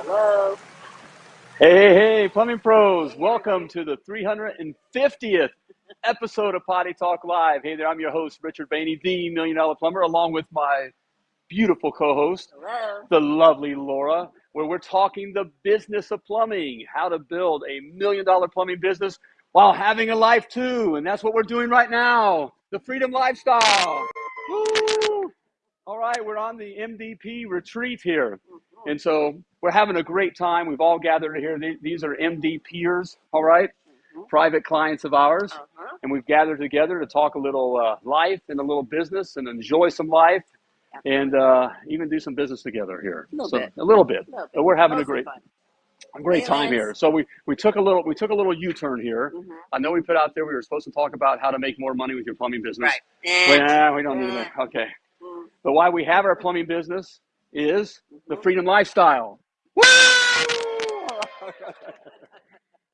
Hello. Hey, hey, hey, plumbing pros, welcome to the 350th episode of Potty Talk Live. Hey there, I'm your host, Richard Bainey, the Million Dollar Plumber, along with my beautiful co host, the lovely Laura, where we're talking the business of plumbing, how to build a million dollar plumbing business while having a life too. And that's what we're doing right now the freedom lifestyle. Woo! All right, we're on the MVP retreat here. And so we're having a great time. We've all gathered here. These are MD peers, all right? private clients of ours. Uh-huh. And we've gathered together to talk a little uh, life and a little business and enjoy some life and uh, even do some business together here. A little so, bit. A little bit. A little bit. But we're having a great a great time here. So we, we took a little we took a little U-turn here. Mhm. I know we put out there we were supposed to talk about how to make more money with your plumbing business. Right. Nah, we don't need that. Okay. Mm. But why we have our plumbing business is the freedom lifestyle.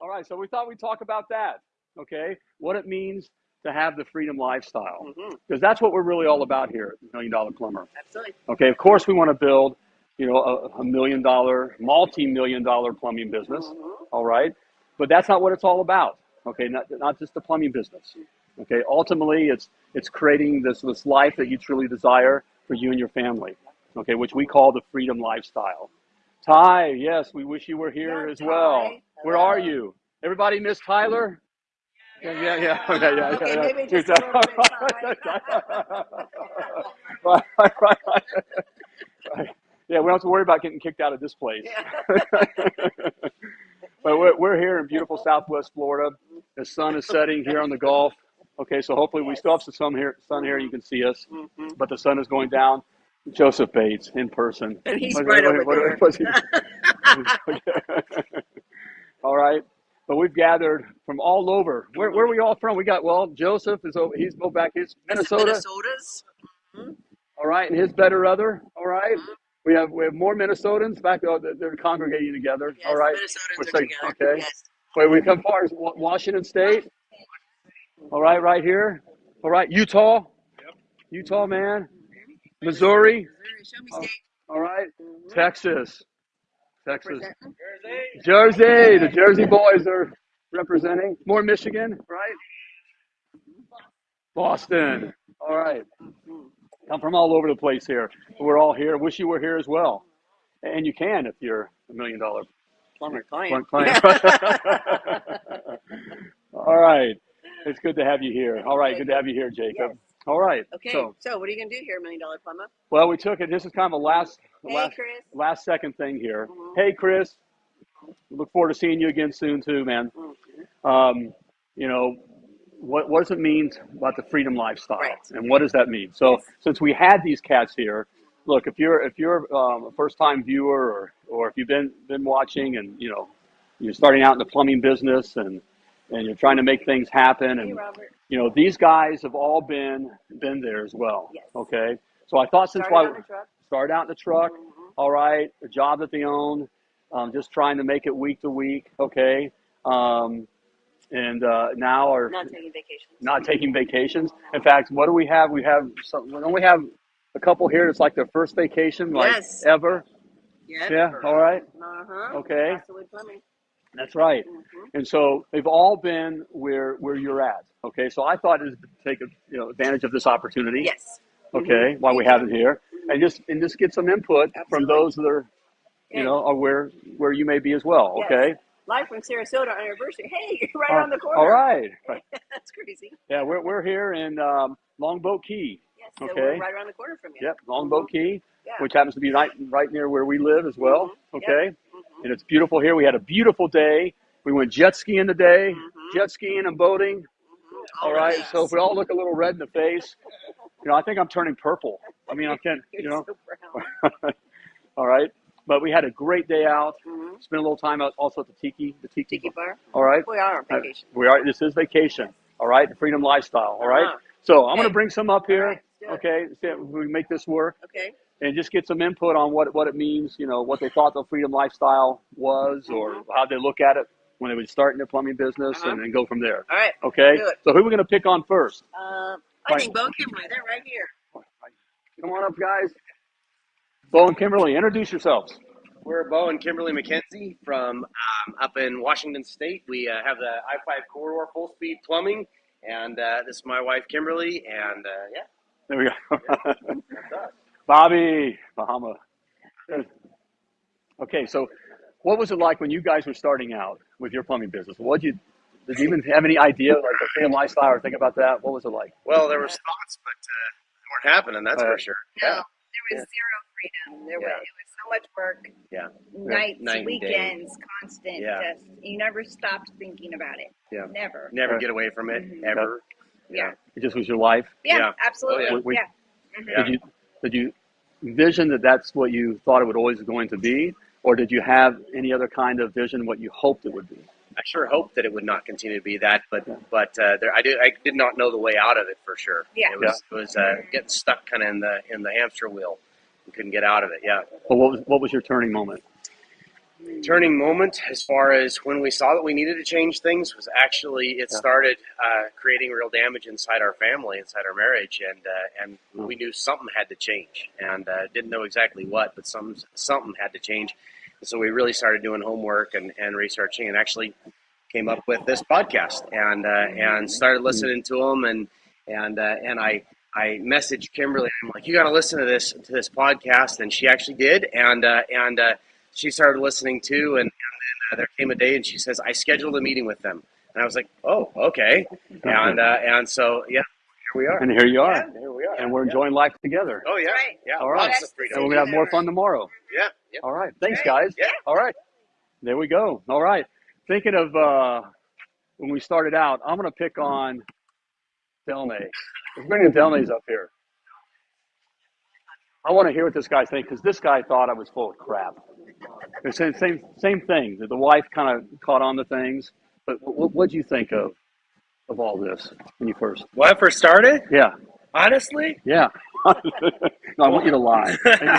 All right, so we thought we'd talk about that. Okay, what it means to have the freedom lifestyle, because that's what we're really all about here at Million Dollar Plumber. Absolutely. Okay, of course we want to build, you know, a, a million dollar, multi-million dollar plumbing business. Mhm. All right, but that's not what it's all about. Okay, not not just the plumbing business. Okay, ultimately it's it's creating this this life that you truly desire for you and your family. Okay, which we call the freedom lifestyle. Ty, yes, we wish you were here Yeah, as well. Ty. Where are you? Everybody miss Tyler? Yeah, yeah, yeah. Okay, yeah, Okay, yeah, maybe yeah. just right, right, right, right. Yeah, we don't have to worry about getting kicked out of this place. but we're, we're here in beautiful Southwest Florida. The sun is setting here on the Gulf. Okay, so hopefully we still have some sun here. Sun here, you can see us, Mhm. but the sun is going down. Joseph Bates in person. And he's What- right what- over what- there. all right. But we've gathered from all over. Where, where are we all from? We got, well, Joseph is over, he's go back, he's Minnesota. Minnesotas. Mm-hmm. All right. And his better other. All right. Mm-hmm. We have, we have more Minnesotans back. Oh, they're- congregating together. Yes, all right. Minnesotans We're are saying- together. okay. Yes. Where we come far as Washington State. All right. Right here. All right. Utah. Yep. Utah, man. Missouri. Missouri, Show me Oh, state. All right. Texas. Texas. Representing. Jersey, the Jersey boys are representing. More Michigan, right? Boston. All right. Come from all over the place here. We're all here. Wish you were here as well. And you can if you're a million dollar Plumber client. client. all right. It's good to have you here. All right. Good to have you here, Jacob. Yes. All right. Okay, So, so, what are you gonna do here, Million Dollar Plumber? well, we took it. This is kind of a last, Hey, last, Chris. last second thing here. Mhm. Hey, Chris. Look forward to seeing you again soon, too, man. Mhm. um, you know, what, what does it mean about the freedom lifestyle, Right. and what does that mean? So, Yes. since we had these cats here, look, if you're if you're um, a first time viewer, or or if you've been been watching, and you know, you're starting out in the plumbing business, and and you're trying to make things happen, and Robert. you know, these guys have all been been there as well. Yes. Okay, so I thought since why on started out in the truck, Mhm. all right, a job that they own, um, just trying to make it week to week, okay, um, and uh, now are Not taking vacations. not taking vacations. In fact, what do we have? We have some. Don't we have a couple here? It's like their first vacation, like Yes. ever. Yep. Yeah. All right. Uh-huh. Okay. That's right. Mhm. And so they've all been where where you're at. Okay. So I thought is to take a, you know advantage of this opportunity. Yes. Okay. While we have it here, and just and just get some input from those that are you know are where where you may be as well. Yes. Okay. Live from Sarasota on anniversary. Hey, you're right Uh, around the corner. All right. Right. That's crazy. Yeah, we're we're here in um, Longboat Key. Yes, so Okay. we're right around the corner from you. Yep, Longboat Key, Yeah. which happens to be right right near where we live as well. Mhm. Okay, Mhm. And it's beautiful here. We had a beautiful day. We went jet skiing today, Mhm. jet skiing and boating. Mhm. All Oh, right, yes. so if we all look a little red in the face, you know, I think I'm turning purple. I mean, I can't, you know. so all right, but we had a great day out. Mhm. Spent a little time out also at the Tiki, the Tiki. Tiki bar. All right, We are on Uh, vacation. we are. This is vacation. All right, the freedom lifestyle. All right. Uh-huh. So I'm going to bring some up here. Right, Okay, see if we make this work. Okay. And just get some input on what, what it means, you know, what they thought the freedom lifestyle was or how they look at it when they would start in their plumbing business Uh-huh. and, and go from there. All right. Okay? So who are we going to pick on first? Um, I Fine. think Bo Kimberly. They're right here. Come on up, guys. Bo and Kimberly, introduce yourselves. We're Bo and Kimberly McKenzie from um, up in Washington State. We uh, have the I 5 corridor full speed plumbing, and uh, this is my wife Kimberly, and uh, yeah, There we go. that's us. Bobby, Bahama. Okay, so what was it like when you guys were starting out with your plumbing business? What did you did you even have any idea like the freedom lifestyle or think about that? What was it like? Well, there was thoughts, but uh, they weren't happening. That's Uh, for sure. No, Yeah, there was zero freedom. There Yeah. was it was so much work. Yeah. Nights, Night and day. weekends, constant. Yeah. Just you never stopped thinking about it. Yeah. Never. never Right. get away from it Mhm. ever. Yeah. It just was your life. Yeah, Yeah. absolutely. Oh, yeah. We- yeah. Mhm. Yeah. Did you did you envision that that's what you thought it would always going to be, or did you have any other kind of vision what you hoped it would be? I sure hoped that it would not continue to be that, but Yeah. but uh, there, I did I did not know the way out of it for sure. Yeah. it was it was uh, getting stuck kind of in the in the hamster wheel. You couldn't get out of it. Yeah, But what was what was your turning moment? Turning moment as far as when we saw that we needed to change things was actually it Yeah. started uh, creating real damage inside our family, inside our marriage, and uh, and Mm. we knew something had to change, and uh, didn't know exactly what, but some something had to change. And so we really started doing homework and, and researching, and actually came up with this podcast, and uh, and started listening to them, and and uh, and I. I messaged Kimberly. I'm like, you got to listen to this to this podcast, and she actually did, and uh, and uh, she started listening too, and, and then uh, there came a day, and she says, I scheduled a meeting with them, and I was like, oh, okay, and uh, and so yeah, here we are. And here you are, Here we are, and we're Yeah. enjoying life together. Oh yeah, Right. yeah, All right. lots And we're gonna have more fun tomorrow. Yeah, yeah. All right. Thanks, guys. Yeah. All right. There we go. All right. Thinking of uh, when we started out, I'm going to pick on Delnay. Let's bring the Delnays up here. I want to hear what this guy's thinking because this guy thought I was full of crap. The same, same, same thing. That the wife kind of caught on to things. But what what do you think of of all this when you first? When I first started, Yeah. honestly, Yeah. no, I want you to lie. I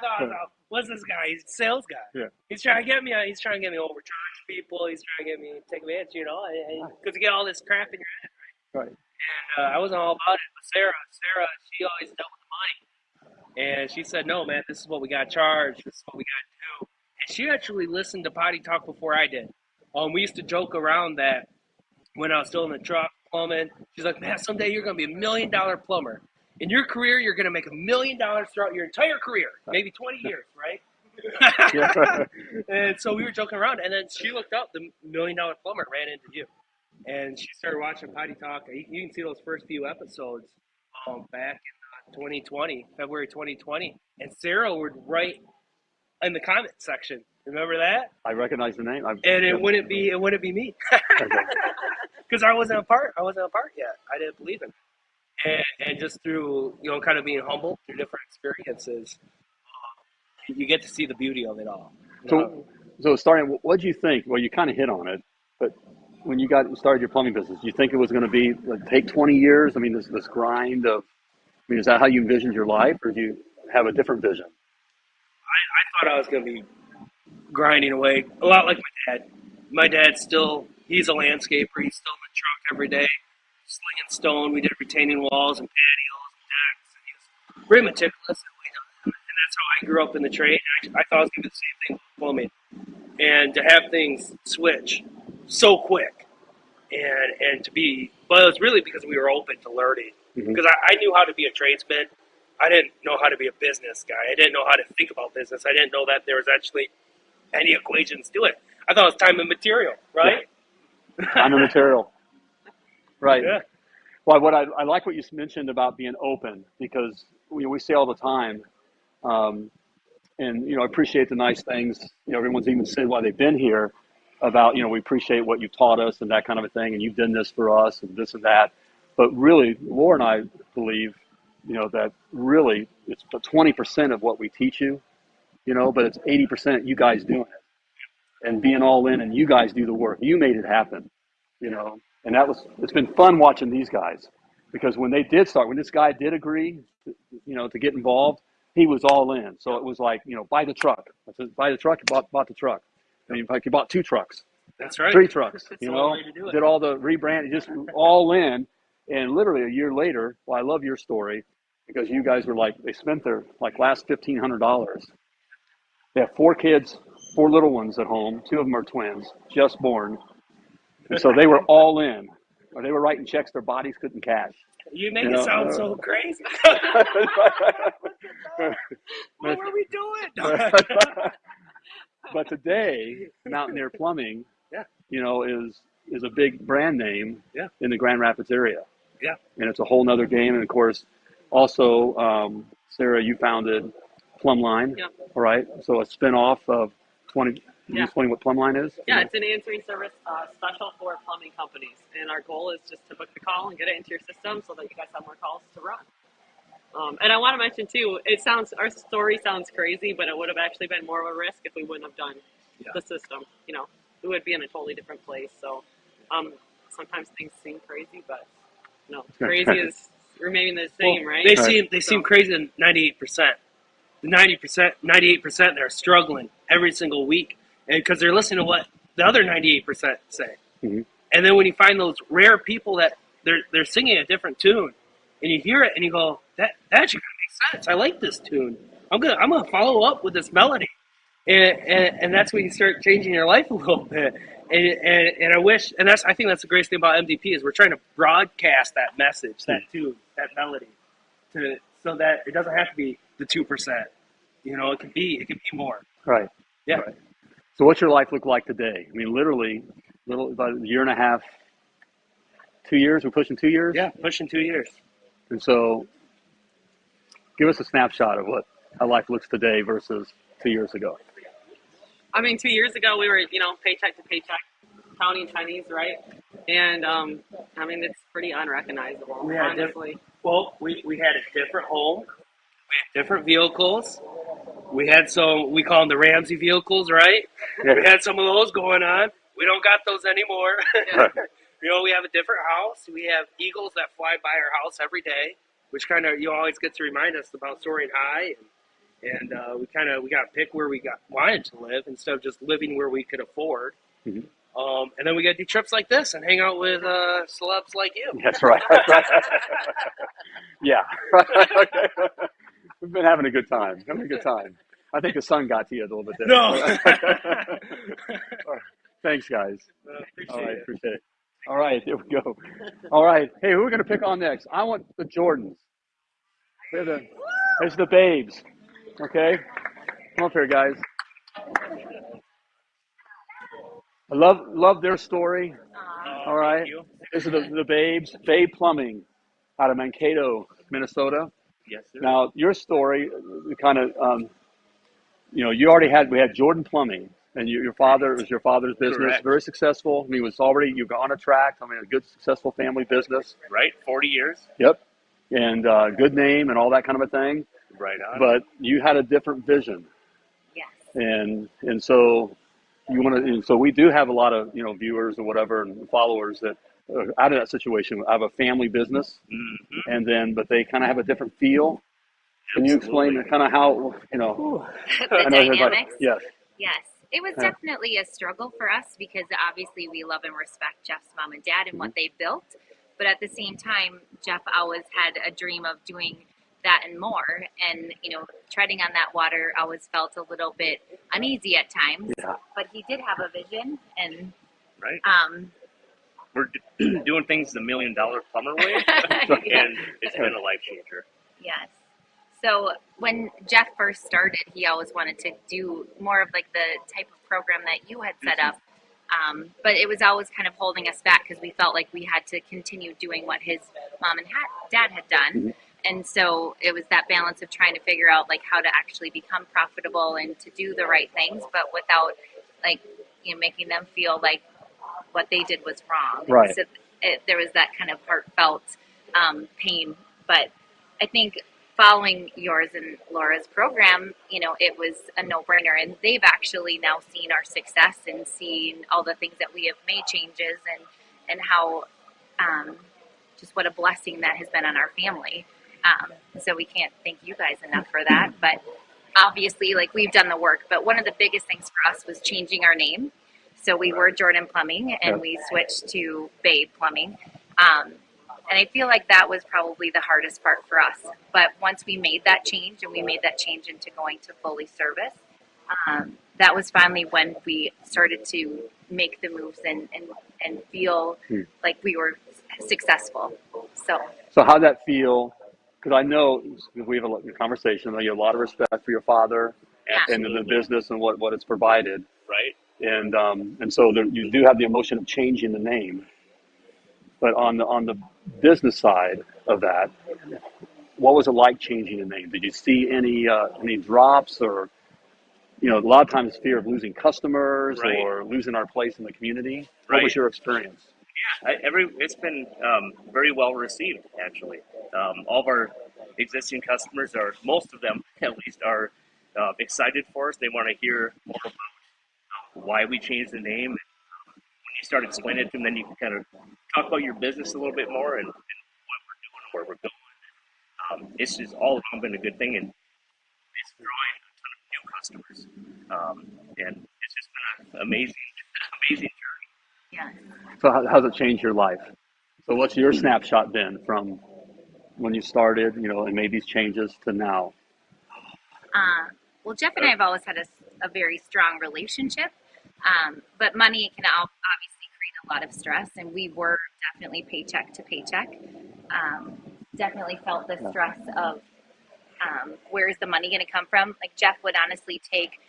thought, I what's this guy? He's a sales guy. Yeah. He's trying to get me. He's trying to get me to overcharge people. He's trying to get me take advantage. You know, because you get all this crap in your head. right. And uh, I wasn't all about it. But Sarah, Sarah, she always dealt with the money, and she said, "No, man, this is what we got charged. This is what we got to do." And she actually listened to Potty Talk before I did. Um, we used to joke around that when I was still in the truck plumbing. She's like, "Man, someday you're gonna be a million dollar plumber. In your career, you're gonna make a million dollars throughout your entire career, maybe 20 years, right?" And so we were joking around, and then she looked up the million dollar plumber ran into you, and she started watching Potty Talk. You you can see those first few episodes um, back in 2020, February 2020, and Sarah would write in the comment section. Remember that? I recognize the name. I've, And it wouldn't be it wouldn't be me because I wasn't a part. I wasn't a part yet. I didn't believe in it, and, and just through you know kind of being humble through different experiences, uh, you get to see the beauty of it all. know? So, so starting, what do you think? Well, you kind of hit on it, but when you got started your plumbing business, do you think it was going to be like take 20 years? I mean, this this grind of, I mean, is that how you envisioned your life, or do you have a different vision? I thought I was going to be grinding away a lot like my dad. My dad's still, he's a landscaper. He's still in the truck every day, slinging stone. We did retaining walls and patios and decks. And he was very meticulous. And that's how I grew up in the trade. I, I thought I was going to do the same thing with plumbing. And to have things switch so quick and, and to be, but it was really because we were open to learning. Mhm. Because I, I knew how to be a tradesman. I didn't know how to be a business guy. I didn't know how to think about business. I didn't know that there was actually any equations to it. I thought it was time and material, right? I'm a material, right? Yeah. Well, what I, I like what you mentioned about being open because we, we say all the time, um, and you know, I appreciate the nice things. You know, everyone's even said while they've been here about you know we appreciate what you've taught us and that kind of a thing, and you've done this for us and this and that. But really, Laura and I believe, you know, that really it's twenty percent of what we teach you, you know, but it's eighty percent you guys doing it and being all in, and you guys do the work. You made it happen, you know, and that was it's been fun watching these guys because when they did start, when this guy did agree, you know, to get involved, he was all in. So it was like, you know, buy the truck. I said, buy the truck. Bought bought the truck. I mean, like you bought two trucks, That's right. three trucks. That's You know, only way to do it. did all the rebrand, just all in, and literally a year later. Well, I love your story because you guys were like they spent their like last fifteen hundred dollars They have four kids, four little ones at home. Two of them are twins, just born. And so they were all in, or they were writing checks their bodies couldn't cash. You make You it know, sound uh, so crazy. what were we doing? but today, Mountaineer Plumbing, Yeah. you know, is is a big brand name Yeah. in the Grand Rapids area. Yeah. And it's a whole nother game. And of course, also, um, Sarah, you founded Plumline. Yeah. All right. So a spinoff of 20. Can you Yeah. explain what Plumline is? Yeah, it's an answering service uh, special for plumbing companies, and our goal is just to book the call and get it into your system so that you guys have more calls to run. Um, and I want to mention too, it sounds our story sounds crazy, but it would have actually been more of a risk if we wouldn't have done Yeah. the system. You know, we would be in a totally different place. So um, sometimes things seem crazy, but no, crazy is remaining the same, right? They Right. seem they seem crazy than ninety eight percent. The ninety percent, ninety eight percent, they're struggling every single week, and because they're listening to what the other ninety eight percent say. Mhm. And then when you find those rare people that they're they're singing a different tune, and you hear it and you go, that that actually kind of makes sense. I like this tune. I'm gonna I'm gonna follow up with this melody, and and, and that's when you start changing your life a little bit. And, and, and I wish, and that's I think that's the greatest thing about MDP is we're trying to broadcast that message, that hmm. tune, that melody, to so that it doesn't have to be the two percent. You know, it can be it can be more. Right. Yeah. Right. So what's your life look like today? I mean, literally, little about a year and a half, two years. We're pushing two years. Yeah, pushing two years. And so, give us a snapshot of what how life looks today versus two years ago. I mean, two years ago we were, you know, paycheck to paycheck, counting Chinese, right? And um, I mean, it's pretty unrecognizable, We had diff- honestly. Well, we, we had a different home, we had different vehicles. We had some we call them the Ramsey vehicles, right? We had some of those going on. We don't got those anymore. you know, we have a different house. We have eagles that fly by our house every day, which kind of you always get to remind us about soaring high. And, and uh, we kind of we got to pick where we got wanted to live instead of just living where we could afford. Mhm. Um, and then we got to do trips like this and hang out with uh, celebs like you. That's right. yeah. We've been having a good time. Having a good time. I think the sun got to you a little bit there. No. Thanks, guys. Uh, appreciate All right, it. appreciate it. All right, here we go. All right, hey, who are we gonna pick on next? I want the Jordans. They're the, there's the babes. Okay, come up here, guys. I love love their story. All right, this is the the babes. Babe Plumbing, out of Mankato, Minnesota. Yes, sir. Now, your story, kind of, um, you know, you already had, we had Jordan Plumbing, and you, your father, it was your father's business, Correct. very successful. I mean, it was already, you got on a track. I mean, a good, successful family business. right? 40 years. Yep. And uh, good name and all that kind of a thing. Right on. But you had a different vision. Yes. And, and so you want to, so we do have a lot of, you know, viewers or whatever and followers that are out of that situation. I have a family business Mhm. and then, but they kind of have a different feel. Can you explain Absolutely. kind of how, you know, the I know everybody- dynamics. Yes. Yes. It was Yeah. definitely a struggle for us because obviously we love and respect Jeff's mom and dad and what they built. But at the same time, Jeff always had a dream of doing that and more. And, you know, treading on that water always felt a little bit uneasy at times. Yeah. But he did have a vision and, right? um, We're doing things the million dollar plumber way, and it's been a life changer. Yes. So when Jeff first started, he always wanted to do more of like the type of program that you had set up. Um, but it was always kind of holding us back because we felt like we had to continue doing what his mom and dad had done. And so it was that balance of trying to figure out like how to actually become profitable and to do the right things, but without like you know making them feel like what they did was wrong. Right. So it, there was that kind of heartfelt um, pain. But I think following yours and Laura's program, you know, it was a no-brainer, and they've actually now seen our success and seen all the things that we have made changes and and how um, just what a blessing that has been on our family. Um, so we can't thank you guys enough for that. But obviously, like we've done the work. But one of the biggest things for us was changing our name. So we were Jordan Plumbing, and we switched to Babe Plumbing. Um, and I feel like that was probably the hardest part for us. But once we made that change, and we made that change into going to fully service, um, that was finally when we started to make the moves and and, and feel Hmm. like we were successful. So So how'd that feel? Because I know we have a a conversation. I know you have a lot of respect for your father and the business and what, what it's provided. Right? And um, and so there, you do have the emotion of changing the name. But on the on the business side of that, what was it like changing the name? Did you see any uh, any drops or you know a lot of times fear of losing customers Right. or losing our place in the community? What was your experience? I, every it's been um, very well received actually. Um, all of our existing customers are most of them at least are uh, excited for us. They want to hear more about why we changed the name. When you start explaining it to them, then you can kind of talk about your business a little bit more and, and what we're doing, and where we're going. Um, it's just all around been a good thing, and it's drawing a ton of new customers. Um, and it's just been an amazing, amazing journey. So how, how's it changed your life? So what's your snapshot been from when you started, you know, and made these changes to now? Uh, well, Jeff and I have always had a very strong relationship, um, but money can obviously create a lot of stress, and we were definitely paycheck to paycheck. Um, definitely felt the stress of um, where is the money going to come from. Like Jeff would honestly take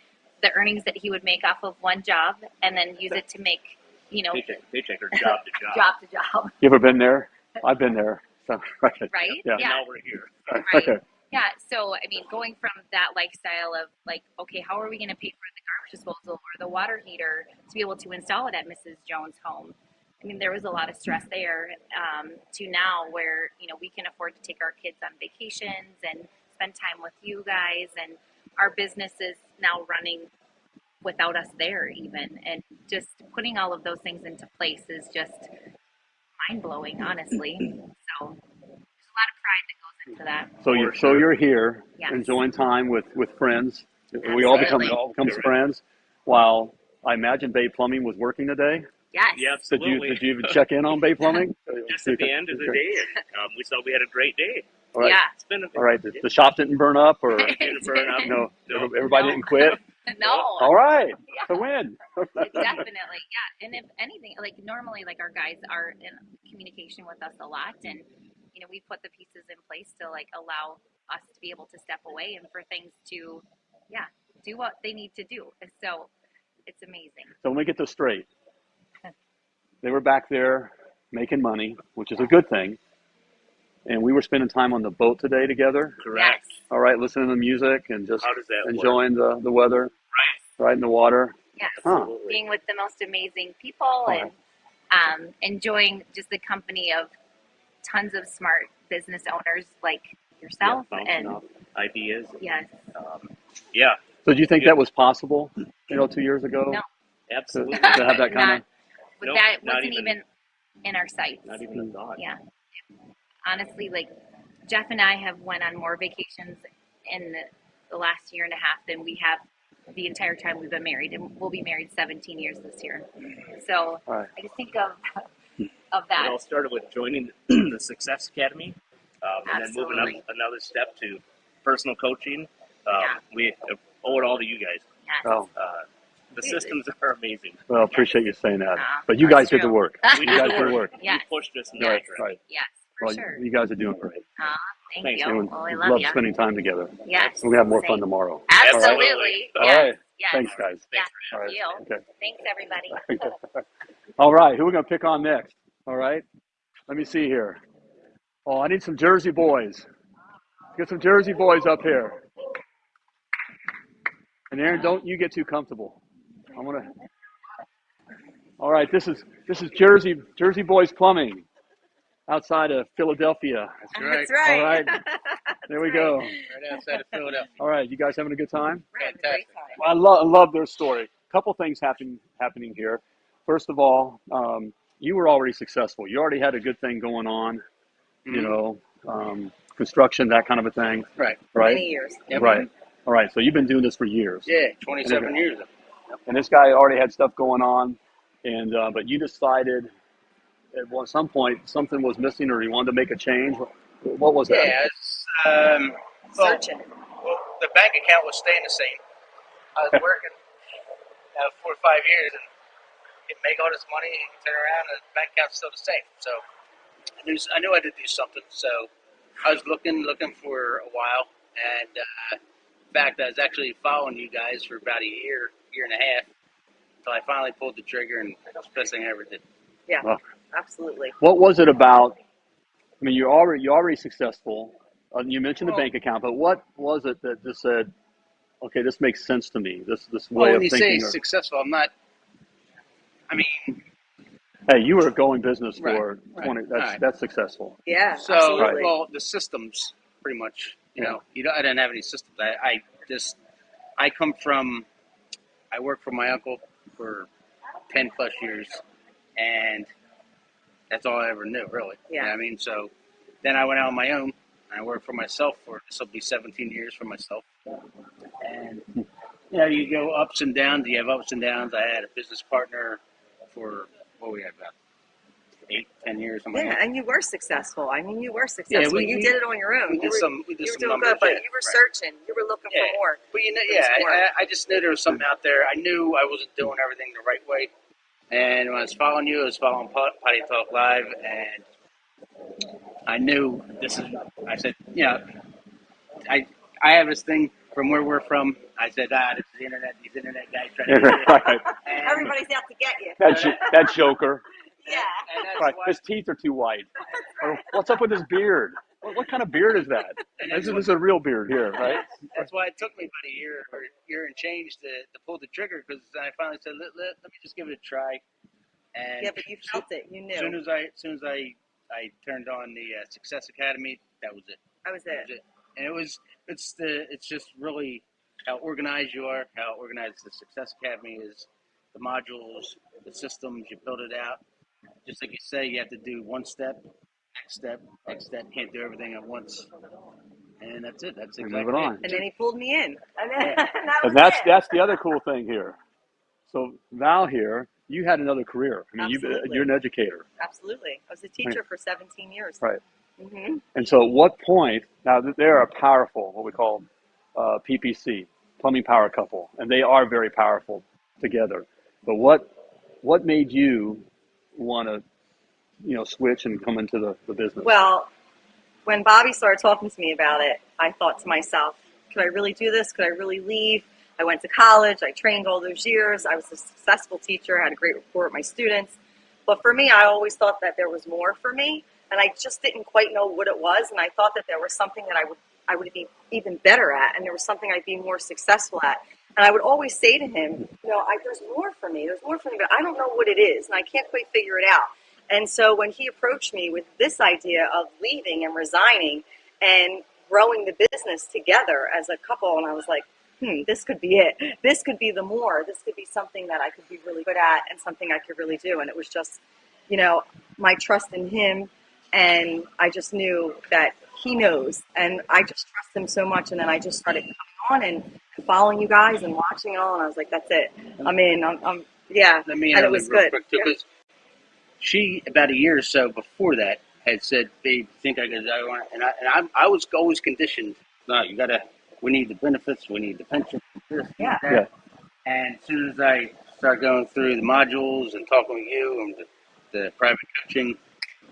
the earnings that he would make off of one job and then use it to make, you know, Paycheck, paycheck, or job to job. job to job, You ever been there? I've been there. So, right. right? Yeah. yeah. Now we're here. Right. Okay. Yeah, so I mean, going from that lifestyle of like, okay, how are we going to pay for the garbage disposal or the water heater to be able to install it at Mrs. Jones' home? I mean, there was a lot of stress there. Um, to now, where you know we can afford to take our kids on vacations and spend time with you guys, and our business is now running without us there, even, and just putting all of those things into place is just mind blowing, honestly. So there's a lot of pride that goes into that. So you're so you're here Yes. enjoying time with with friends. We all become all become Correct. friends. While I imagine Bay Plumbing was working today. Yes. Yeah, Did you did you even check in on Bay Plumbing? Just at the end of the day, um, we saw we had a great day. All right. Yeah. It's been a, All right. The, the shop didn't burn up, or didn't burn up. no, No. everybody No. didn't quit. No. All right. Yeah. The win. Definitely, yeah. And if anything, like normally, like our guys are in communication with us a lot, and you know we put the pieces in place to like allow us to be able to step away and for things to, yeah, do what they need to do. So it's amazing. So let me get this straight. They were back there making money, which is a good thing. And we were spending time on the boat today together. correct. Yes. All right, listening to music and just How work? enjoying the, the weather, right in the water. Yes. Huh. Absolutely. Being with the most amazing people right. and um, enjoying just the company of tons of smart business owners like yourself. Yeah, and off ideas. yes, Um, yeah, So do you think Yeah. that was possible, you know, two years ago? No. Absolutely. to have that kind Not- of, but Nope, that not wasn't even- even in our sights. Not even a thought. Yeah. Honestly, like Jeff and I have went on more vacations in the, the last year and a half than we have the entire time we've been married, and we'll be married 17 years this year. So all right. I just think of of that. It that. all started with joining the Success Academy, um, and then moving up another step to personal coaching. Um, Yeah. We owe it all to you guys. Yes. Oh, Uh, the systems are amazing. well, appreciate you saying that. Ah, But you that's guys did the work. You guys the did the work. work. Yes. You pushed us in Yes. that direction. Right. Yes, for Well, sure. you guys are doing great. Ah, thank Thanks, you. And Oh, I we love, love you. spending time together. Yes. We're gonna have more fun tomorrow. Absolutely. All right. Yes. right. Yes. Thanks, guys. Yeah. All right. You. Okay. Thanks, everybody. All right. Who are we gonna pick on next? All right. Let me see here. Oh, I need some Jersey boys. Get some Jersey boys up here. And Aaron, don't you get too comfortable. I'm gonna. All right. This is this is Jersey Jersey Boys Plumbing, outside of Philadelphia. That's right. All right. There we go. Right outside of Philadelphia. All right. You guys having a good time? We're having a great time. I love, I love their story. A couple things happen, happening here. First of all, um, you were already successful. You already had a good thing going on, you Mhm. know, um, construction, that kind of a thing, Right. right? Many years. Yep. Right. All right. So you've been doing this for years, Yeah, 27 years. and this guy already had stuff going on, and uh, but you decided at one- some point something was missing, or he wanted to make a change. What was that? Yeah, it's, um, well, Searching. well, the bank account was staying the same. I was working uh, four or five years and you make all this money and you turn around and the bank account's still the same. So I knew I knew I had to do something. So I was looking looking for a while, and uh, in fact, I was actually following you guys for about a year, year and a half, until I finally pulled the trigger, and it was the best thing I ever did. Yeah, Well, absolutely. what was it about? I mean, you're already you're already successful. Uh, you mentioned the Well- bank account, but what was it that just said, "Okay, this makes sense to me. This this way Well, when of you say or- successful, I'm not. I mean, hey, you were going business Right, for right, twenty. That's right. that's successful. Yeah, So, absolutely. well, the systems, pretty much. You Yeah. know, you don't, I didn't have any systems. I, I just, I come from, I worked for my uncle for ten plus years, and that's all I ever knew, really. You know Yeah. I mean, so then I went out on my own. I worked for myself for this will be 17 years for myself, and you know, you go ups and downs. You have ups and downs. I had a business partner for what we had about eight, ten years, yeah, and you were successful. I mean, you were successful. Yeah, we- you we- did it on your own. We you did were, some, we did you were some doing numbers, good, but yeah, you were right. searching. You were looking Yeah. for more. But you know, yeah. I, I just knew there was something out there. I knew I wasn't doing everything the right way. And when I was following you, I was following Pot- Potty Talk Live, and I knew this is. I said, you know, I I have this thing from where we're from. I said, ah, this is the internet. These internet guys trying to. get right. And, Everybody's out to get you. That's jo- that joker. Yeah. and that's Right. why. His teeth are too white. Or what's up with his beard? What, what kind of beard is that? This is, this is a real beard here, right? That's why it took me about a year or year and change to, to pull the trigger because I finally said, let, let, let me just give it a try. And Yeah, but you felt it. You knew. As soon knew. as I, as soon as I, I turned on the uh, Success Academy, that was it. That was That was it. And it was, it's the, it's just really how organized you are, how organized the Success Academy is, the modules, the systems, you build it out. Just like you say, you have to do one step, next step, next step. Can't do everything at once. And that's it. That's And exactly move it it. on. And then he pulled me in. And, then, Yeah. and that And that's it. that's the other cool thing here. So Val here, you had another career. I mean, you Absolutely. you're an educator, Absolutely. I was a teacher for 17 years. right? hmm And so, at what point? Now, they're a powerful, what we call uh, PPC, plumbing power couple, and they are very powerful together. But what what made you want to, you know, switch and come into the, the business? Well, when Bobby started talking to me about it, I thought to myself, could I really do this? Could I really leave? I went to college. I trained all those years. I was a successful teacher. I had a great rapport with my students. But for me, I always thought that there was more for me, and I just didn't quite know what it was. And I thought that there was something that I would I would be even better at, and there was something I'd be more successful at. And I would always say to him, you know, I, there's more for me. There's more for me, but I don't know what it is, and I can't quite figure it out. And so when he approached me with this idea of leaving and resigning and growing the business together as a couple, and I was like, hmm, this could be it. This could be the more. This could be something that I could be really good at and something I could really do. And it was just, you know, my trust in him. And I just knew that he knows. And I just trust him so much. And then I just started coming on and following you guys and watching it all. And I was like, that's it. I'm in. I'm, I'm yeah. Let me And it was good. quick too, Yeah. She about a year or so before that had said, "Babe, think I could?" I want, and I and I, I was always conditioned. No, you gotta. We need the benefits. We need the pension. This, Yeah. Yeah. And as soon as I start going through the modules and talking with you and the, the private coaching,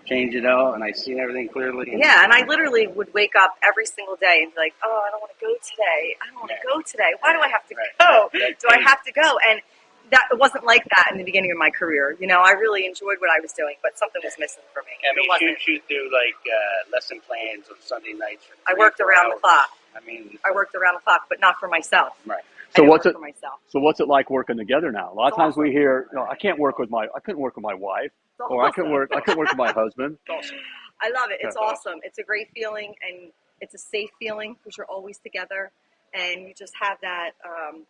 change it all, and I see everything clearly. And Yeah, and I literally would wake up every single day and be like, "Oh, I don't want to go today. I don't want to Right. go today. Why do I have to Right. go? That Do I have to go?" And that it wasn't like that in the beginning of my career. You know, I really enjoyed what I was doing, but something was missing for me. I it mean, wasn't. she she'd do like uh, lesson plans on Sunday nights. For I worked four around the clock. I mean, I worked around the clock, but not for myself. right. So what's it? for myself? So what's it like working together now? A lot of It's times we hear, you know, I can't work with my, I couldn't work with my wife, It's or I couldn't work, I couldn't work with my husband. I love it. It's awesome. It's a great feeling, and it's a safe feeling because you're always together, and you just have that um,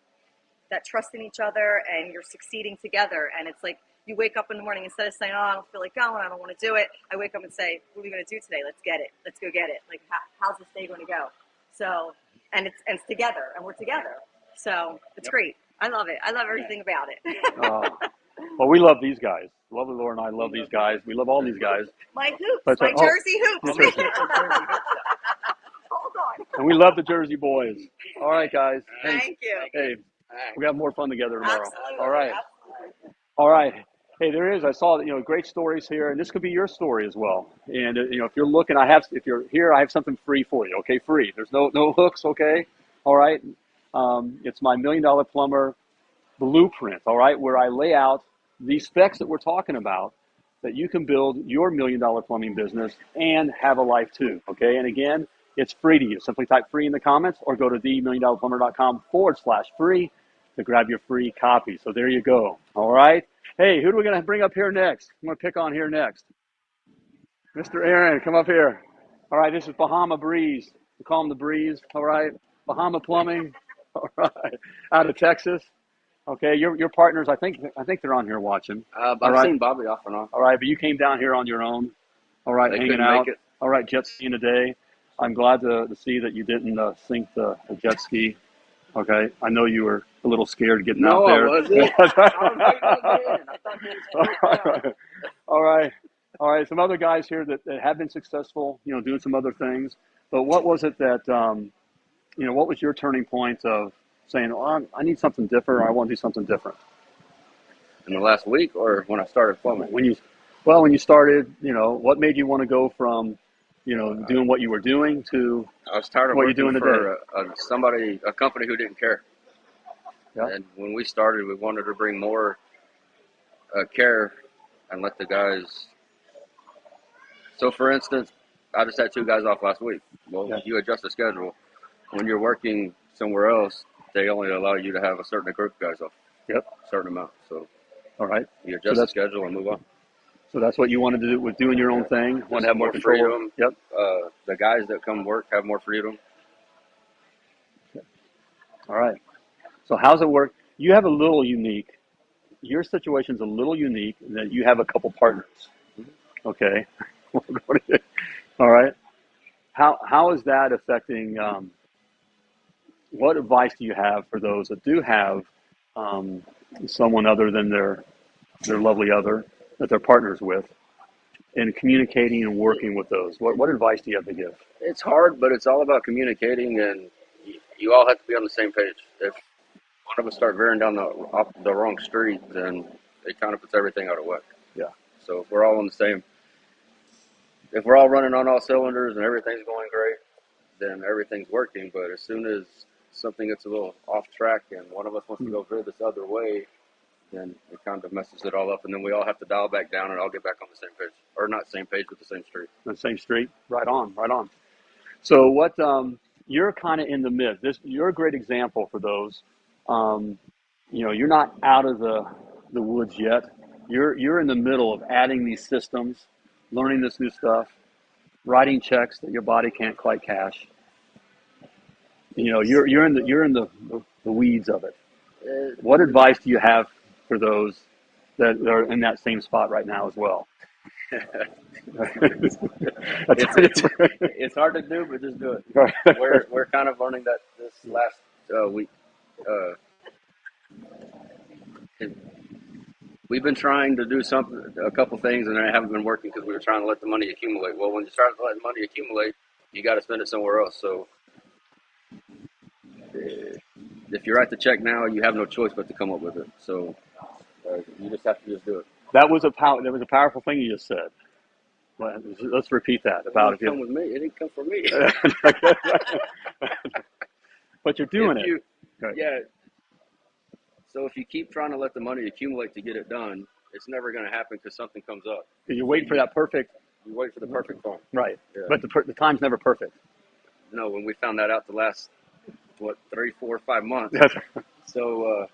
that trust in each other, and you're succeeding together. And it's like you wake up in the morning instead of saying, "Oh, I don't feel like going. I don't want to do it." I wake up and say, "What are we going to do today? Let's get it. Let's go get it. Like, how, how's this day going to go?" So, and it's and it's together, and we're together. So it's Yep. great. I love it. I love everything about it. Uh, well, we love these guys. Lovely Laura and I love these guys. We love all these guys, my hoops, That's my right. Oh, Jersey hoops. Jersey. Hold on. and we love the Jersey boys. All right, guys. Hey, Thank you. hey, We're gonna have more fun together tomorrow. Absolutely. All right. All right. Hey, there is. I saw you know great stories here, and this could be your story as well. And uh, you know, if you're looking, I have. If you're here, I have something free for you. Okay, free. There's no no hooks. Okay. All right. Um, it's my million dollar plumber blueprint. All right, where I lay out these specs that we're talking about that you can build your million dollar plumbing business and have a life too. Okay. And again, it's free to you. Simply type free in the comments or go to themilliondollarplumber.com forward slash free to grab your free copy. So there you go. All right. Hey, who do we going to bring up here next? I'm going to pick on here next. Mr. Aaron, come up here. All right. This is Bahama Breeze. We call him the Breeze. All right. Bahama Plumbing. All right. Out of Texas. Okay. Your, your partners, I think, I think they're on here watching. Uh, I've right. seen Bobby off and on. All right. But you came down here on your own. All right. They hanging out. All right. Jet skiing today. I'm glad to, to see that you didn't uh, sink the, the jet ski. Okay. I know you were a little scared getting No, out I there. wasn't. All right. All right. All right. Some other guys here that, that have been successful, you know, doing some other things. But what was it that, um, you know, what was your turning point of saying, oh, I need something different or I want to do something different? In the last week or when I started plumbing? When you, well, when you started, you know, what made you want to go from, you know, doing what you were doing to I was tired of what you're working doing for a, a, somebody, a company who didn't care. Yeah. And when we started, we wanted to bring more uh, care and let the guys. So, for instance, I just had two guys off last week. Well, Yeah. you adjust the schedule. When you're working somewhere else, they only allow you to have a certain group of guys off. Yep. Certain amount. So All right. you adjust the that's- schedule and move on. So that's what you wanted to do with doing your own thing. Want to have more, more control. freedom. Yep. Uh, the guys that come work have more freedom. All right. So how's it work? You have a little unique. Your situation's a little unique in that you have a couple partners. Okay. All right. How how is that affecting? Um, what advice do you have for those that do have um, someone other than their their lovely other that they're partners with, in communicating and working with those? What what advice do you have to give? It's hard, but it's all about communicating, and you, you all have to be on the same page. If one of us start veering down the off the wrong street, then it kind of puts everything out of whack. Yeah. So if we're all on the same, if we're all running on all cylinders and everything's going great, then everything's working. But as soon as something gets a little off track and one of us wants to hmm. go veer this other way, then it kind of messes it all up, and then we all have to dial back down and I'll get back on the same page, or not same page, but the same street. the same street. Right on, right on. So what um, you're kind of in the mid. This you're a great example for those. Um, you know, you're not out of the the woods yet. You're you're in the middle of adding these systems, learning this new stuff, writing checks that your body can't quite cash. You know, you're you're in the you're in the, the, weeds of it. Uh, What advice do you have for those that are in that same spot right now as well? it's, it's, it's hard to do, but just do it. We're we're kind of learning that this last uh, week. Uh, we've been trying to do something, a couple things, and they haven't been working because we were trying to let the money accumulate. Well, when you start letting money accumulate, you got to spend it somewhere else. So, uh, if you write the check now, you have no choice but to come up with it. So, uh, you just have to just do it. That was a pow- that was a powerful thing you just said. Let's repeat that about it if didn't come with me. It didn't come from me. but you're doing If it. you- Right. Yeah. So if you keep trying to let the money accumulate to get it done, it's never going to happen because something comes up. You're waiting for that perfect, You wait for the perfect time. right? Yeah. But the per- the time's never perfect. No, when we found that out the last what three, four, five months. so uh,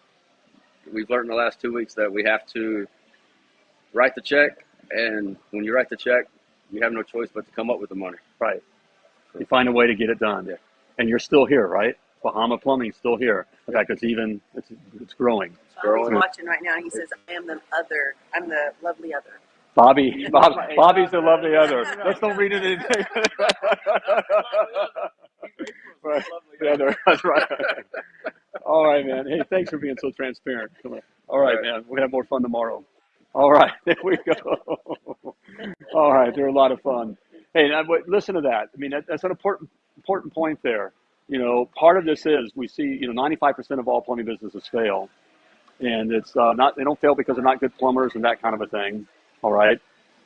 we've learned in the last two weeks that we have to write the check, and when you write the check, you have no choice but to come up with the money. right. You find a way to get it done. Yeah. And you're still here, right? Bahama Plumbing's still here. In fact, it's even it's it's growing. Bobby's Growing. watching right now. He says, "I am the other. I'm the lovely other." Bobby, Bob, Bobby's the lovely other. Let's don't read it in. right. The other. That's right. All right, man. Hey, thanks for being so transparent. Come on. All right, All right. man. We're gonna have more fun tomorrow. All right, there we go. All right, they're a lot of fun. Hey, now, but listen to that. I mean, that, that's an important important point there. you know, part of this is we see, you know, 95% of all plumbing businesses fail. And it's uh, not, they don't fail because they're not good plumbers and that kind of a thing. All right.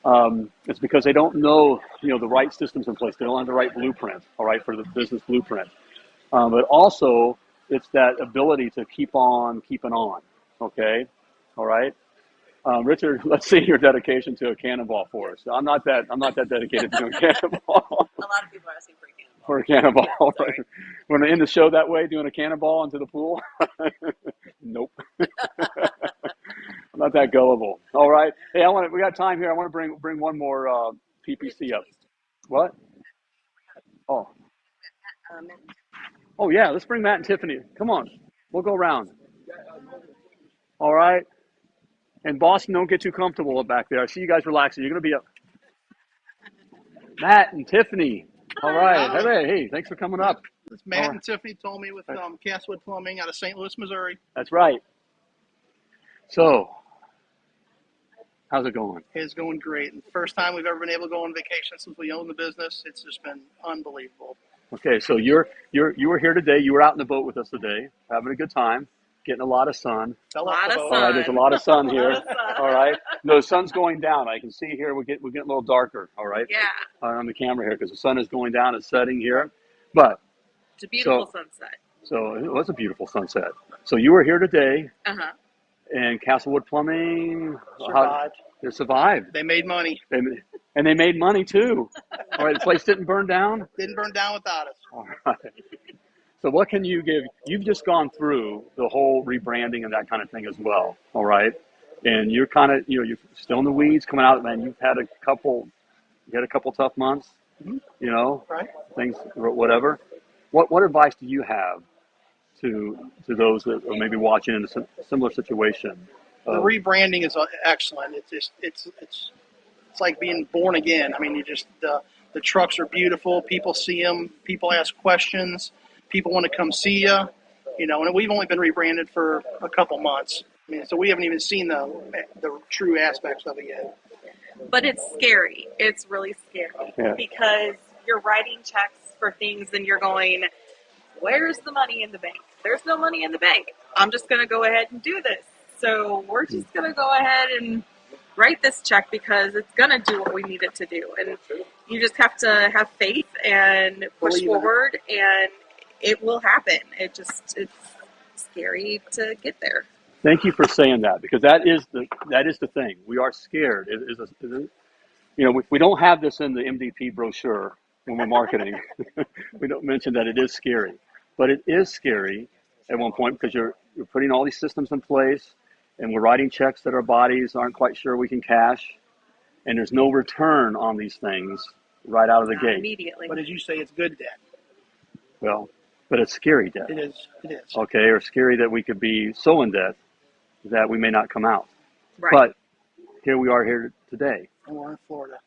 Um, it's because they don't know, you know, the right systems in place. They don't have the right blueprint, all right, for the business blueprint. Um, but also, it's that ability to keep on keeping on. Okay, all right. Um, Richard, let's see your dedication to a cannonball for us. I'm not that. I'm not that dedicated to a cannonball. A lot of people are asking for a cannonball. for a cannonball. Right? Want to end the show that way, doing a cannonball into the pool? nope. I'm not that gullible. All right. Hey, I want to, we got time here. I want to bring bring one more uh, PPC up. What? Oh. Oh yeah. Let's bring Matt and Tiffany. Come on. We'll go around. All right. And Boston, don't get too comfortable up back there. I see you guys relaxing. You're gonna be up. Matt and Tiffany. All right. Hey, hey, thanks for coming up. This Matt right. and Tiffany told me with um, Castlewood Plumbing out of St. Louis, Missouri. That's right. So, how's it going? It's going great. And first time we've ever been able to go on vacation since we own the business. It's just been unbelievable. Okay, so you're you're you were here today. You were out in the boat with us today, having a good time, getting a lot of sun. A lot of boat. All right, there's a lot of sun here. Of sun. All right, no, the sun's going down. I can see here. We're getting we're getting a little darker. All right, Yeah, uh, on the camera here because the sun is going down. It's setting here, but it's a beautiful So- sunset. so it was a beautiful sunset. So you were here today, Uh huh. And Castlewood Plumbing how- Survived. they survived, They made money. they, and they made money too. All right, the place didn't burn down. Didn't burn down without us. All right. So what can you give? You've just gone through the whole rebranding and that kind of thing as well. All right. And you're kind of, you know, you're still in the weeds coming out, man. You've had a couple, you had a couple tough months, Mhm. you know, Right? things, whatever. What, what advice do you have to, to those that are maybe watching in a similar situation? The Uh, rebranding is uh, excellent. It's just it's it's it's like being born again. I mean, you just the the trucks are beautiful. People see them. People ask questions. People want to come see you. You know, and we've only been rebranded for a couple months. I mean, so we haven't even seen the the true aspects of it yet. But it's scary. It's really scary Yeah. because you're writing checks for things and you're going, "Where's the money in the bank? There's no money in the bank. I'm just going to go ahead and do this." So we're just going to go ahead and write this check because it's going to do what we need it to do, and you just have to have faith and push Believe in it. forward, and it will happen. It just it's scary to get there. Thank you for saying that because that is the that is the thing. We are scared. It is a, it is- you know, we, we don't have this in the MDP brochure when we're marketing. we don't mention that it is scary, but it is scary at one point because you're you're putting all these systems in place, and we're writing checks that our bodies aren't quite sure we can cash, and there's no return on these things right out of the Not gate. immediately. But as you say, it's good debt. Well, but it's scary debt. It is. It is. Okay, or scary that we could be so in debt that we may not come out. Right. But here we are here today, And we're in Florida.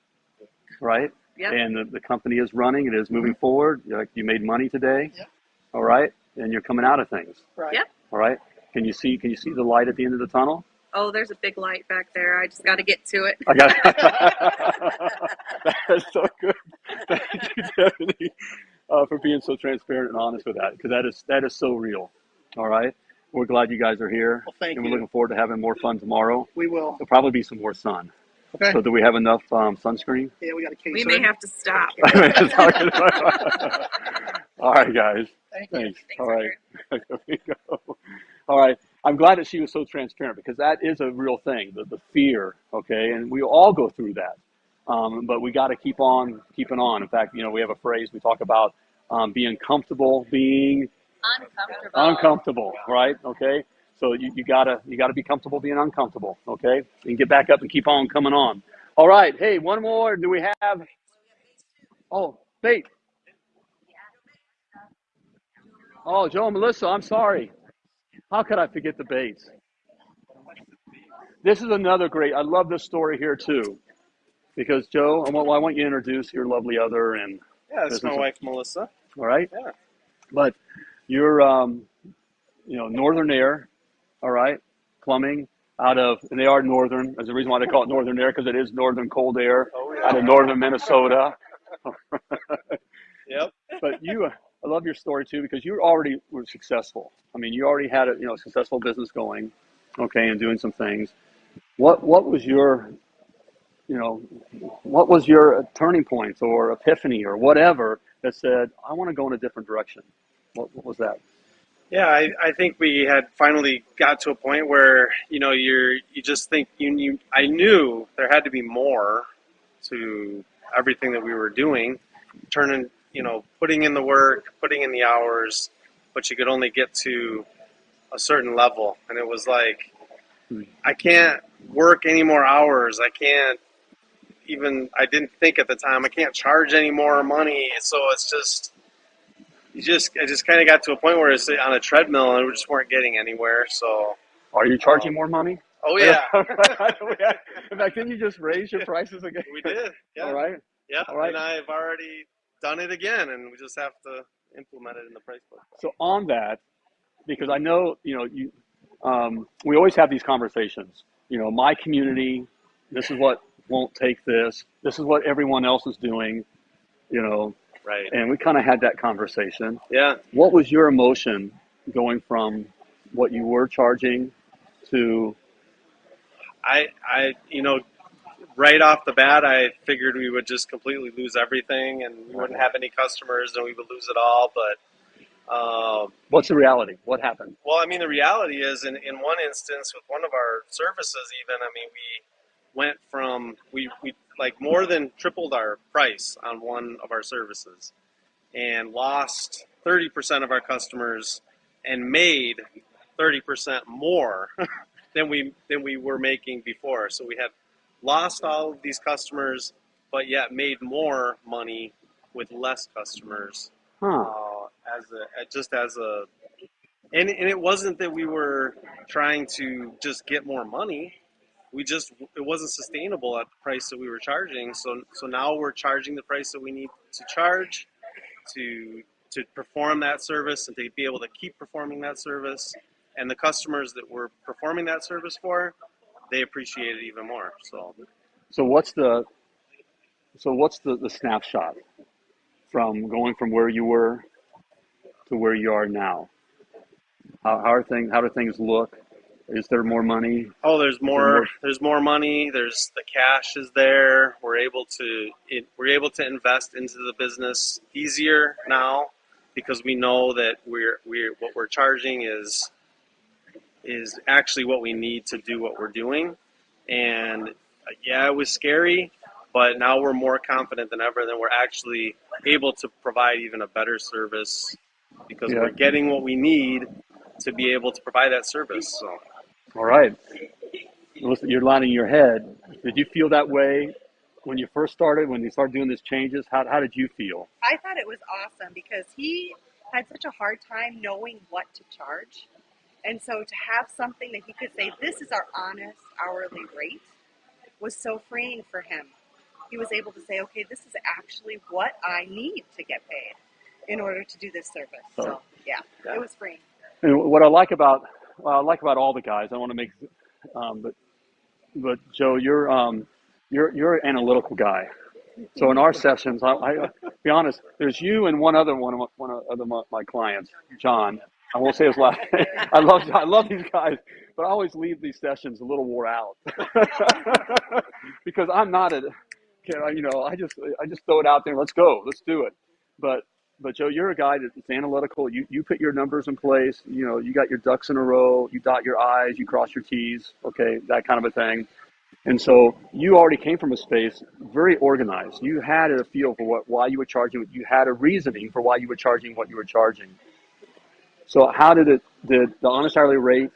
right? Yep. And the, the company is running. It is moving forward. Like you made money today. Yep. All right, and you're coming out of things. Right. Yep. All right. Can you see? Can you see the light at the end of the tunnel? Oh, there's a big light back there. I just got to get to it. I got. That's so good. Thank you, Tiffany, uh, for being so transparent and honest with that, because that is that is so real. All right. We're glad you guys are here, Well, thank and we're you. looking forward to having more fun tomorrow. We will. There'll probably be some more sun. Okay. So do we have enough um, sunscreen? Yeah, we got a case. We may have to stop. All right, guys. Thank you. Thanks. All right. There we go. All right. I'm glad that she was so transparent because that is a real thing, the, the fear, okay? And we all go through that. Um, but we got to keep on keeping on. In fact, you know, we have a phrase we talk about um, being comfortable being Uncomfortable. uncomfortable, right? Okay. So you, you gotta you gotta be comfortable being uncomfortable, okay? And get back up and keep on coming on. All right. Hey, one more. Do we have? Oh, bait. Oh, Joe and Melissa, I'm sorry. How could I forget the baits? This is another great. I love this story here too, because Joe, I want, I want you to introduce your lovely other and Yeah, that's my wife Melissa. all right. Yeah. But you're, um, you know, Northern Air, all right, plumbing out of, and they are northern. There's a reason why they call it Northern Air because it is northern cold air Oh, yeah. out of northern Minnesota. Yep. but you, I love your story too because you already were successful. I mean, you already had a you know successful business going, okay, and doing some things. What what was your you know what was your turning point or epiphany or whatever that said I want to go in a different direction? What, what was that? Yeah, I, I think we had finally got to a point where you know you're you just think you, you I knew there had to be more to everything that we were doing, turning you know putting in the work, putting in the hours, but you could only get to a certain level, and it was like hmm. I can't work any more hours. I can't even I didn't think at the time I can't charge any more money, so it's just you just I just kind of got to a point where it's on a treadmill and we just weren't getting anywhere. So Are you charging um, more money? oh yeah, In fact, didn't you just raise your prices again? we did. Yeah. All right. Yeah, All right. and I've already done it again, and we just have to implement it in the price book. So on that, because I know you know you, um, we always have these conversations. You know, my community, this is what won't take this. This is what everyone else is doing. You know, Right. and we kind of had that conversation. Yeah. What was your emotion going from what you were charging to I, I, you know, right off the bat, I figured we would just completely lose everything, and we wouldn't have any customers, and we would lose it all. But, um, what's the reality? What happened? well, I mean, the reality is, in, in one instance, with one of our services, even, I mean, we went from we we like more than tripled our price on one of our services, and lost thirty percent of our customers, and made thirty percent more than we than we were making before. So we had lost all of these customers, but yet made more money with less customers. Huh. Uh, as a just as a and, and it wasn't that we were trying to just get more money. We just it wasn't sustainable at the price that we were charging. So so now we're charging the price that we need to charge to to perform that service and to be able to keep performing that service. And the customers that we're performing that service for, they appreciate it even more. So So what's the so what's the, the snapshot from going from where you were to where you are now? How, how are things? How do things look? Is there more money? Oh, there's there more. more- There's more money. There's the cash is there. We're able to it, we're able to invest into the business easier now because we know that we're we're what we're charging is is actually what we need to do what we're doing. And uh, yeah, it was scary, but now we're more confident than ever that we're actually able to provide even a better service because Yeah. we're getting what we need to be able to provide that service. So. All right. Listen, you're lining your head. Did you feel that way when you first started? When you started doing these changes? How, how did you feel? I thought it was awesome because he had such a hard time knowing what to charge. And so to have something that he could say, this is our honest hourly rate, was so freeing for him. He was able to say, okay, this is actually what I need to get paid in order to do this service. So, yeah, it was freeing. And what I like about well, I like about all the guys, I want to make, um, but but Joe, you're um, you're you're an analytical guy. So in our sessions, I, I be honest, there's you and one other one of my, one of my clients, John. I won't say his last name. I love I love these guys, but I always leave these sessions a little wore out because I'm not a, you know, I just I just throw it out there. Let's go, let's do it. But but Joe, you're a guy that's analytical. You you put your numbers in place. You know, you got your ducks in a row. You dot your i's, you cross your t's. Okay, that kind of a thing. And so you already came from a space very organized. You had a feel for what why you were charging. You had a reasoning for why you were charging what you were charging. So how did it did the honest hourly rate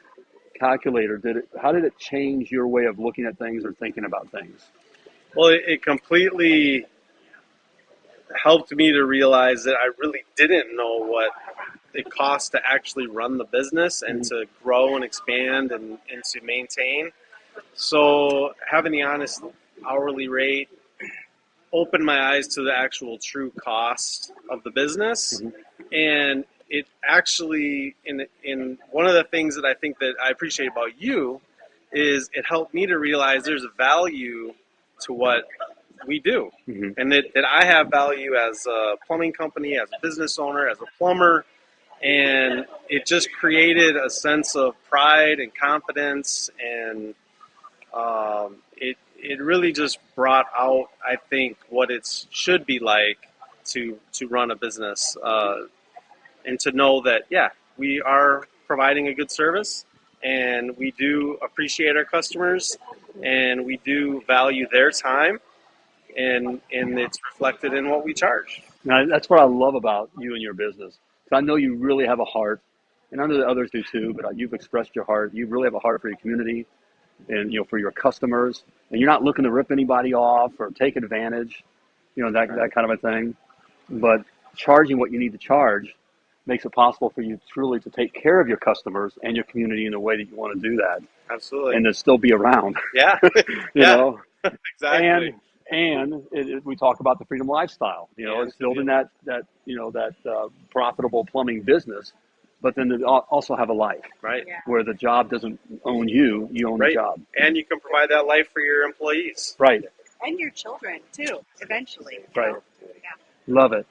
calculator did it how did it change your way of looking at things or thinking about things? Well, it, it completely helped me to realize that I really didn't know what it cost to actually run the business and mm-hmm. to grow and expand and, and to maintain. So having the honest hourly rate opened my eyes to the actual true cost of the business. Mm-hmm. And it actually in in one of the things that I think that I appreciate about you is it helped me to realize there's a value to what we do, Mhm. and that, that I have value as a plumbing company, as a business owner, as a plumber, and it just created a sense of pride and confidence, and um, it it really just brought out, I think, what it should be like to to run a business, uh, and to know that yeah, we are providing a good service, and we do appreciate our customers, and we do value their time, and and it's reflected in what we charge. Now, that's what I love about you and your business. 'Cause I know you really have a heart, and I know that others do too. But uh, you've expressed your heart. You really have a heart for your community, and you know for your customers, and you're not looking to rip anybody off or take advantage, you know that that kind of a thing. But charging what you need to charge makes it possible for you truly to take care of your customers and your community in the way that you want to do that, Absolutely. and to still be around. yeah. you Yeah. know. exactly. And and it, it, we talk about the freedom lifestyle. You know, Yeah, it's building that that you know that uh, profitable plumbing business, but then to also have a life right. where the job doesn't own you; you own Right. the job. And you can provide that life for your employees. Right. And your children too, eventually. Right. know? Yeah. Love it.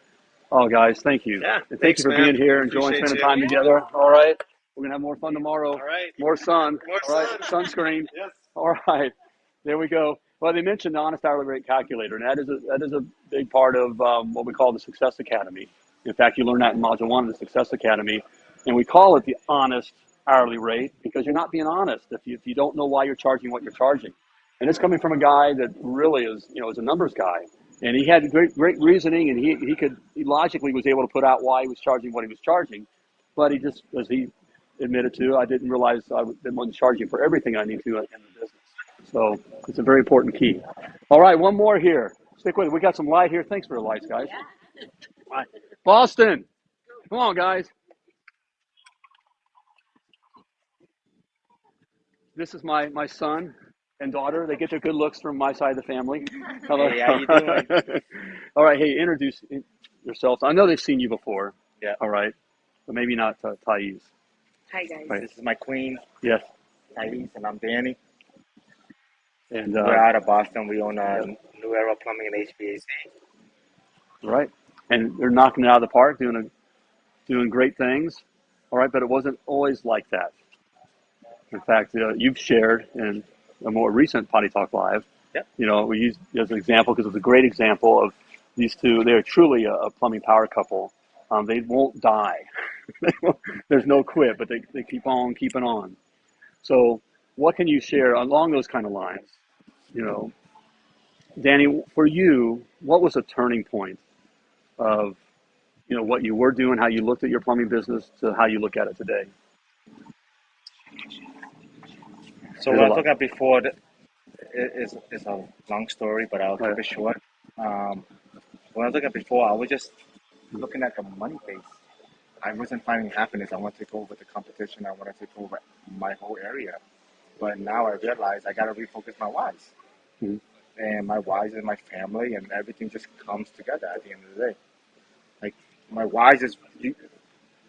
Oh, guys, thank you. Yeah, And thank thanks, you for man. being here, enjoying Appreciate spending you. time together. All right. We're gonna have more fun tomorrow. All right. More sun. More All right. Sunscreen. Yes. All right, there we go. Well, they mentioned the honest hourly rate calculator, and that is a, that is a big part of um, what we call the Success Academy. In fact, you learn that in Module One of the Success Academy, and we call it the honest hourly rate because you're not being honest if you, if you don't know why you're charging what you're charging. And it's coming from a guy that really is, you know, is a numbers guy, and he had great great reasoning, and he he could he logically was able to put out why he was charging what he was charging, but he just as he admitted to, I didn't realize I wasn't charging for everything I need to in the business. So it's a very important key. All right, one more here. Stick with it. We got some light here. Thanks for the lights, guys. Boston, come on, guys. This is my my son and daughter. They get their good looks from my side of the family. Hello. Hey, how you doing? All right. Hey, introduce yourselves. I know they've seen you before. Yeah. All right. But maybe not uh, Thais. Hi guys. Right. This is my queen, Yes. Thais, and I'm Danny. And We're uh, out of Boston. We own uh, New Era Plumbing and HVAC. right. And they're knocking it out of the park, doing a, doing great things. All right. But it wasn't always like that. In fact, uh, you've shared in a more recent Potty Talk Live. Yep. You know, we use as an example because it's a great example of these two. They are truly a, a plumbing power couple. Um, they won't die. There's no quit, but they, they keep on keeping on. So, what can you share along those kind of lines? You know, Danny, for you, what was a turning point of, you know, what you were doing, how you looked at your plumbing business, to how you look at it today? So There's what I lot. took up before is is a long story, but I'll keep Right. it short. Um, when I was looking at before, I was just looking at the money base. I wasn't finding happiness. I want to take over the competition. I want to take over my whole area. But now I realize I got to refocus my whys. Mhm. And my whys is my family, and everything just comes together at the end of the day. Like my whys is you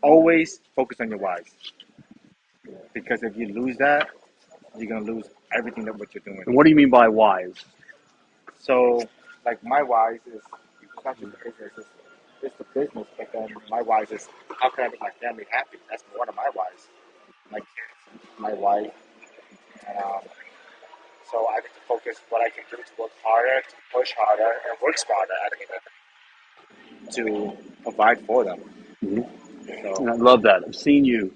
always focus on your whys. Because if you lose that, you're gonna lose everything that what you're doing. And what do you mean by whys? So, like my whys is it's not just the business, it's, it's the business, but then my whys is how can I make my family happy? That's one of my whys. My kids, my wife, and um, so I get to focus what I can do to work harder, to push harder, and work smarter at the it to provide for them. Mhm. So And I love that. I've seen you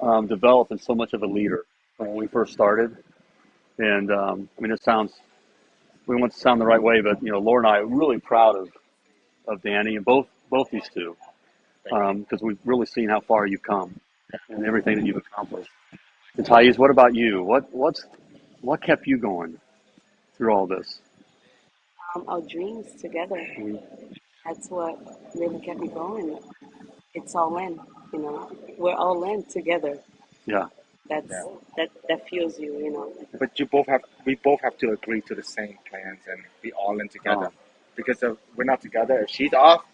um, develop in so much of a leader when we first started. And um, I mean, it sounds, we want to sound the right way, but you know, Laura and I are really proud of, of Danny and both, both these two, because we've really seen how far you've come and everything that you've accomplished. And Thais, what about you? What, what's, what kept you going through all this? um, our dreams together. Mhm. That's what really kept me going. It's all in, you know. We're all in together. Yeah. That's that that fuels you, you know. But you both have we both have to agree to the same plans and be all in together. Oh. Because if we're not together, if she's off,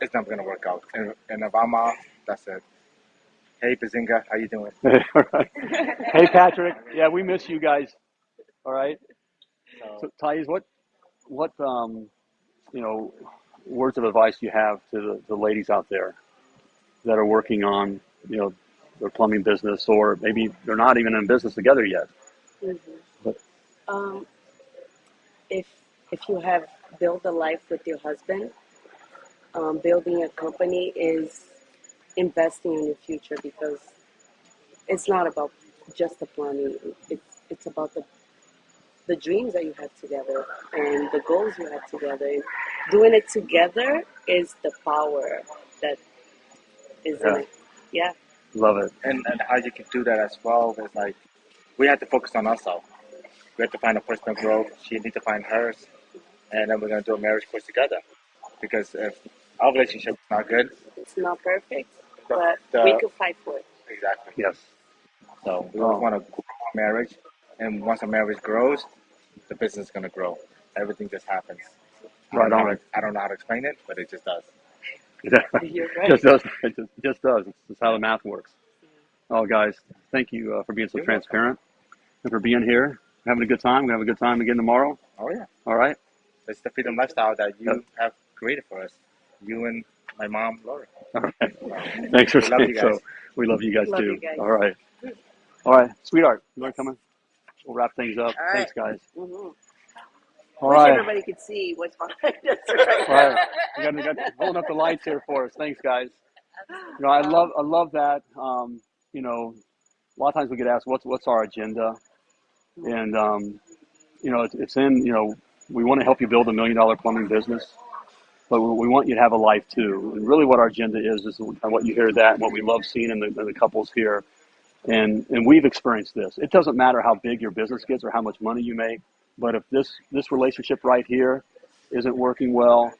it's not gonna work out. And, and if I'm off, that's it. Hey Bazinga, how you doing? All right. Hey, Patrick. Yeah, we miss you guys. All right. So, Thais, what what um, you know words of advice you have to the, the ladies out there that are working on you know their plumbing business, or maybe they're not even in business together yet? Mhm. But Um, if if you have built a life with your husband, um, building a company is investing in your future because it's not about just the plumbing. It's it's about the the dreams that you have together and the goals you have together. And doing it together is the power that is in it. Yeah. Love it. And and how you can do that as well is like we have to focus on ourselves. We have to find a personal growth. She needs to find hers, and then we're gonna do a marriage course together. Because if our relationship is not good, It's not perfect, the, but the- we could fight for it. exactly. Yes. So we Oh. always want to grow our marriage, and once a marriage grows, the business is gonna grow. Everything just happens. I don't Right know on. to- I don't know how to explain it, but it just does. You're right. just does. It just, just does. It's just how the math works. Oh, guys, thank you uh, for being so transparent and for being here, having a good time. We're gonna have a good time again tomorrow. Oh yeah. All right. It's the freedom lifestyle that you Yep. have created for us. You and my mom, Lori. All right. Thanks for We saying so. We love you guys Love too. you guys. All right. All right, sweetheart, you want to come in? We'll wrap things up. All right. Thanks, guys. Mhm. All right. everybody could see what's behind us right right. We got, we got holding up the lights here for us. Thanks, guys. You know, I love I love that. Um, you know, a lot of times we get asked what's what's our agenda, and um, you know, it's, it's in you know we want to help you build a million dollar plumbing business, but we we want you to have a life too. And really, what our agenda is is what you hear that and what we love seeing in the, in the couples here. And and we've experienced this. It doesn't matter how big your business gets or how much money you make, but if this this relationship right here isn't working well,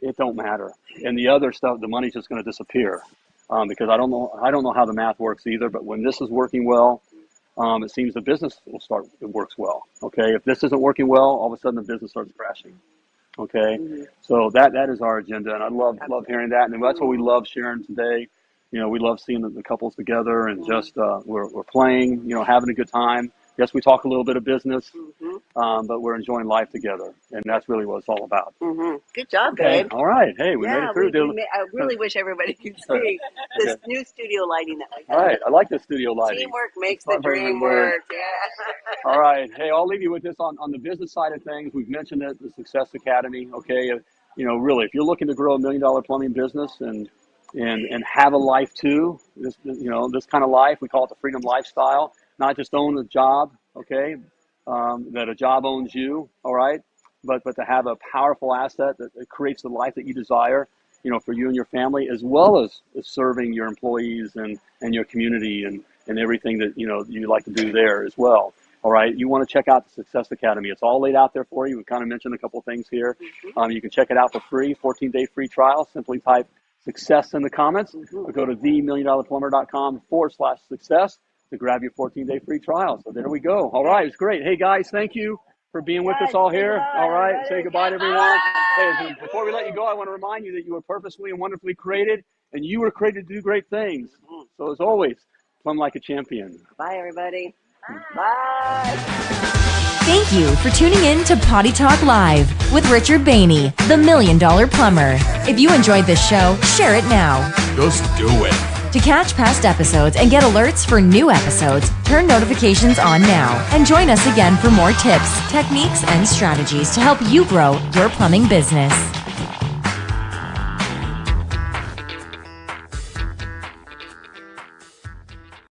it don't matter. And the other stuff, the money's just going to disappear um, because I don't know I don't know how the math works either. But when this is working well, um, it seems the business will start it works well. Okay, if this isn't working well, all of a sudden the business starts crashing. Okay, so that that is our agenda, and I love love hearing that, and that's what we love sharing today. You know, we love seeing the, the couples together and just uh, we're we're playing, you know, having a good time. Yes, we talk a little bit of business, um, but we're enjoying life together, and that's really what it's all about. hmm Good job, Okay, babe. all right. Hey, we yeah, made it through. We, we I really wish everybody could see this new studio lighting that we All have. right, I like the studio lighting. Teamwork makes the dream work. work. Yeah. All right. Hey, I'll leave you with this on, on the business side of things. We've mentioned it, the Success Academy. Okay. Uh, You know, really, if you're looking to grow a million dollar plumbing business and, and, and have a life too, this, you know, this kind of life, we call it the freedom lifestyle, not just own a job. Okay. Um, that a job owns you. All right. But, but to have a powerful asset that, that creates the life that you desire, you know, for you and your family, as well as, as serving your employees and, and your community and, and everything that, you know, you like to do there as well. All right, you want to check out the Success Academy. It's all laid out there for you. We kind of mentioned a couple of things here. Um, you can check it out for free, 14 day free trial. Simply type success in the comments or go to themilliondollarplumber.com forward slash success to grab your 14 day free trial. So there we go. All right, it's great. Hey guys, thank you for being with us all here. All right, say goodbye to everyone. Hey, before we let you go, I want to remind you that you were purposefully and wonderfully created and you were created to do great things. Mm-hmm. So as always, plumb like a champion. Bye, everybody. Bye. Thank you for tuning in to Potty Talk Live with Richard Bainey, the Million Dollar Plumber. If you enjoyed this show, share it now. Just do it. To catch past episodes and get alerts for new episodes, turn notifications on now and join us again for more tips, techniques, and strategies to help you grow your plumbing business.